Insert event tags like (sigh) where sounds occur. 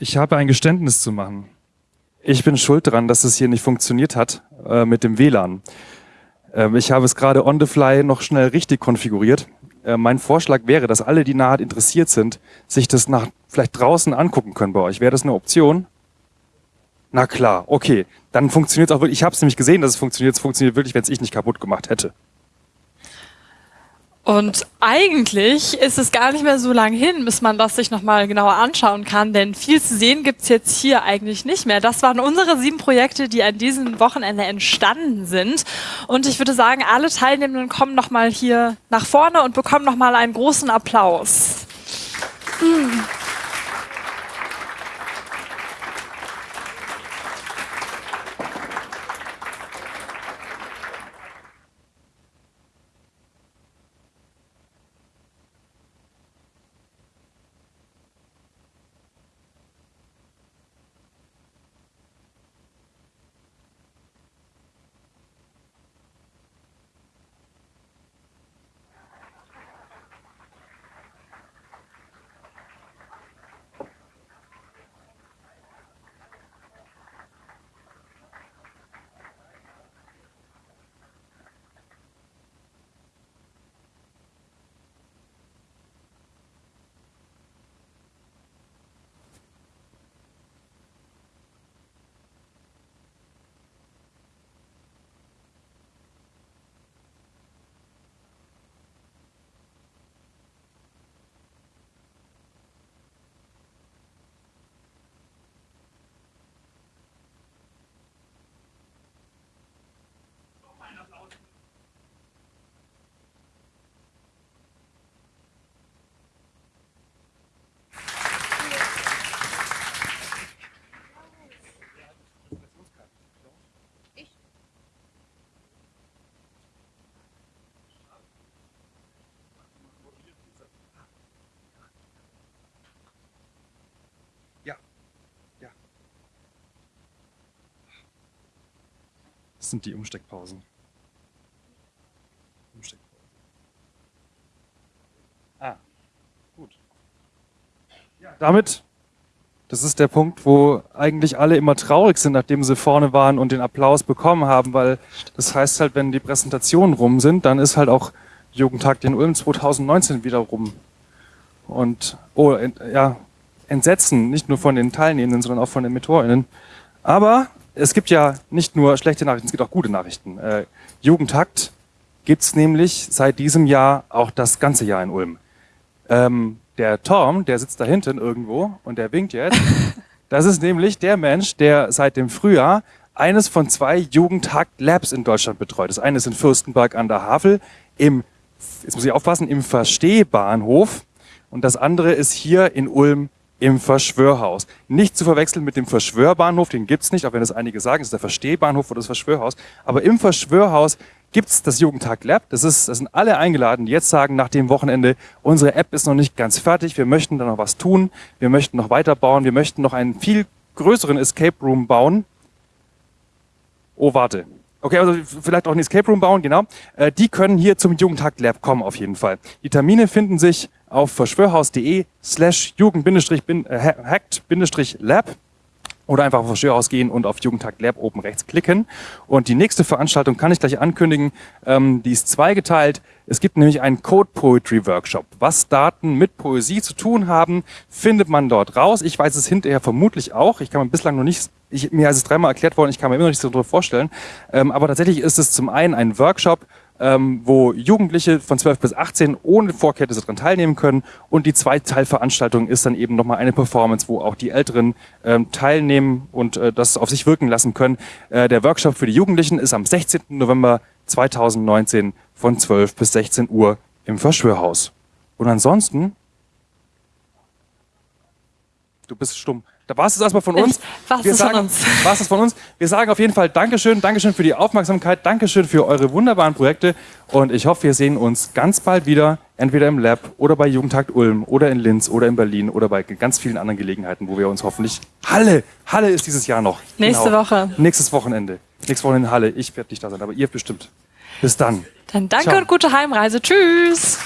Ich habe ein Geständnis zu machen. Ich bin schuld daran, dass es hier nicht funktioniert hat äh, mit dem WLAN. Ähm, ich habe es gerade on the fly noch schnell richtig konfiguriert. Äh, mein Vorschlag wäre, dass alle, die nahe interessiert sind, sich das nach vielleicht draußen angucken können bei euch. Wäre das eine Option? Na klar, okay. Dann funktioniert es auch wirklich. Ich habe es nämlich gesehen, dass es funktioniert. Es funktioniert wirklich, wenn es ich nicht kaputt gemacht hätte. Und eigentlich ist es gar nicht mehr so lang hin, bis man das sich nochmal genauer anschauen kann, denn viel zu sehen gibt's jetzt hier eigentlich nicht mehr. Das waren unsere sieben Projekte, die an diesem Wochenende entstanden sind. Und ich würde sagen, alle Teilnehmenden kommen nochmal hier nach vorne und bekommen nochmal einen großen Applaus. Sind die Umsteckpausen. Umsteckpausen. Ah, gut. Ja, damit, das ist der Punkt, wo eigentlich alle immer traurig sind, nachdem sie vorne waren und den Applaus bekommen haben, weil das heißt halt, wenn die Präsentationen rum sind, dann ist halt auch Jugendtag den Ulm 2019 wieder rum. Und, oh, ja, Entsetzen, nicht nur von den Teilnehmenden, sondern auch von den MentorInnen. Aber es gibt ja nicht nur schlechte Nachrichten, es gibt auch gute Nachrichten. Äh, Jugendhakt gibt's nämlich seit diesem Jahr auch das ganze Jahr in Ulm. Ähm, der Tom, der sitzt da hinten irgendwo und der winkt jetzt. (laughs) Das ist nämlich der Mensch, der seit dem Frühjahr eines von zwei Jugendhakt Labs in Deutschland betreut. Das eine ist in Fürstenberg an der Havel im, jetzt muss ich aufpassen, im Verstehbahnhof und das andere ist hier in Ulm im Verschwörhaus. Nicht zu verwechseln mit dem Verschwörbahnhof, den gibt's nicht, auch wenn das einige sagen, es ist der Verstehbahnhof oder das Verschwörhaus. Aber im Verschwörhaus gibt's das Jugendtag Lab. Das, ist, das sind alle eingeladen, die jetzt sagen, nach dem Wochenende, unsere App ist noch nicht ganz fertig, wir möchten da noch was tun, wir möchten noch weiterbauen, wir möchten noch einen viel größeren Escape Room bauen. Oh, warte. Okay, also vielleicht auch einen Escape Room bauen, genau. Äh, die können hier zum Jugendtag Lab kommen auf jeden Fall. Die Termine finden sich auf verschwörhaus.de slash jugend-hackt-lab oder einfach auf Verschwörhaus gehen und auf Jugendtag Lab oben rechts klicken. Und die nächste Veranstaltung kann ich gleich ankündigen, ähm, die ist zweigeteilt. Es gibt nämlich einen Code Poetry Workshop. Was Daten mit Poesie zu tun haben, findet man dort raus. Ich weiß es hinterher vermutlich auch. Ich kann mir bislang noch nicht, ich, mir ist es dreimal erklärt worden, ich kann mir immer noch nichts darüber vorstellen. Ähm, aber tatsächlich ist es zum einen ein Workshop, ähm, wo Jugendliche von 12 bis 18 ohne Vorkenntnisse daran teilnehmen können. Und die Zweiteilveranstaltung ist dann eben nochmal eine Performance, wo auch die Älteren ähm, teilnehmen und äh, das auf sich wirken lassen können. Äh, der Workshop für die Jugendlichen ist am 16. November 2019 von 12 bis 16 Uhr im Verschwörhaus. Und ansonsten, du bist stumm. Da war es erstmal von uns. Was ist sagen, von uns? (laughs) War es von uns. Wir sagen auf jeden Fall Dankeschön, Dankeschön für die Aufmerksamkeit, Dankeschön für eure wunderbaren Projekte und ich hoffe, wir sehen uns ganz bald wieder, entweder im Lab oder bei Jugendtakt Ulm oder in Linz oder in Berlin oder bei ganz vielen anderen Gelegenheiten, wo wir uns hoffentlich... Halle! Halle ist dieses Jahr noch. Nächste genau. Woche. Nächstes Wochenende. Nächstes Wochenende in Halle. Ich werde nicht da sein, aber ihr bestimmt. Bis dann. Dann danke Ciao. und gute Heimreise. Tschüss!